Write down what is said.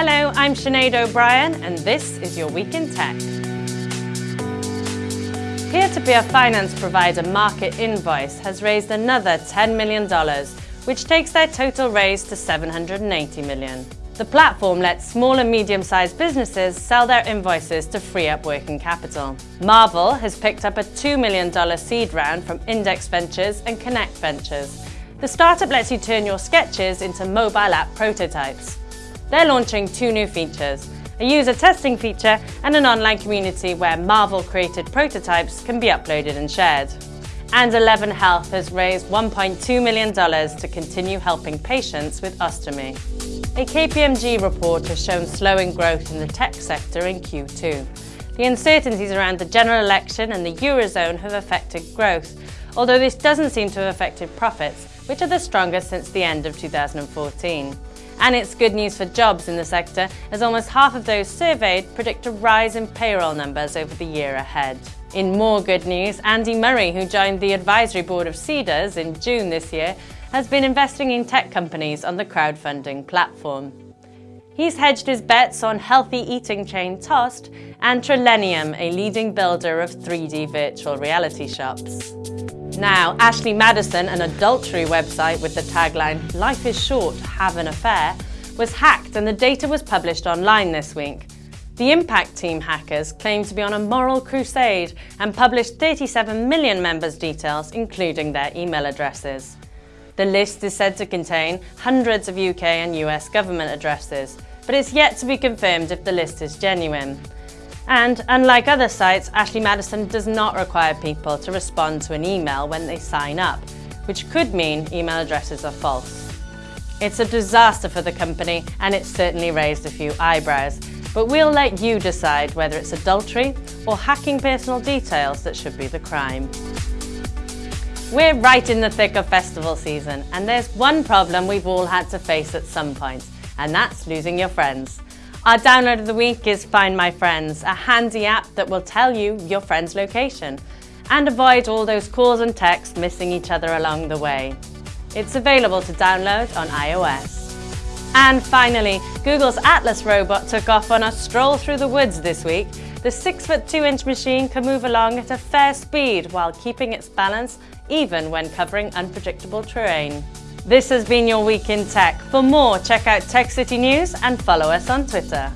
Hello, I'm Sinead O'Brien and this is your Week in Tech. Peer-to-peer -peer finance provider Market Invoice has raised another $10 million, which takes their total raise to 780 million. The platform lets small and medium-sized businesses sell their invoices to free up working capital. Marvel has picked up a $2 million seed round from Index Ventures and Connect Ventures. The startup lets you turn your sketches into mobile app prototypes. They're launching two new features, a user testing feature and an online community where Marvel-created prototypes can be uploaded and shared. And Eleven Health has raised $1.2 million to continue helping patients with ostomy. A KPMG report has shown slowing growth in the tech sector in Q2. The uncertainties around the general election and the Eurozone have affected growth, although this doesn't seem to have affected profits, which are the strongest since the end of 2014. And it's good news for jobs in the sector, as almost half of those surveyed predict a rise in payroll numbers over the year ahead. In more good news, Andy Murray, who joined the advisory board of Seedrs in June this year, has been investing in tech companies on the crowdfunding platform. He's hedged his bets on healthy eating chain Tossed and Trillenium, a leading builder of 3D virtual reality shops. Now, Ashley Madison, an adultery website with the tagline, Life is short, have an affair, was hacked and the data was published online this week. The Impact Team hackers claim to be on a moral crusade and published 37 million members' details, including their email addresses. The list is said to contain hundreds of UK and US government addresses, but it's yet to be confirmed if the list is genuine. And unlike other sites, Ashley Madison does not require people to respond to an email when they sign up, which could mean email addresses are false. It's a disaster for the company and it's certainly raised a few eyebrows, but we'll let you decide whether it's adultery or hacking personal details that should be the crime. We're right in the thick of festival season and there's one problem we've all had to face at some point, and that's losing your friends. Our download of the week is Find My Friends, a handy app that will tell you your friend's location and avoid all those calls and texts missing each other along the way. It's available to download on iOS. And finally, Google's Atlas robot took off on a stroll through the woods this week. The 6 foot 2 inch machine can move along at a fair speed while keeping its balance even when covering unpredictable terrain. This has been your Week in Tech. For more, check out Tech City News and follow us on Twitter.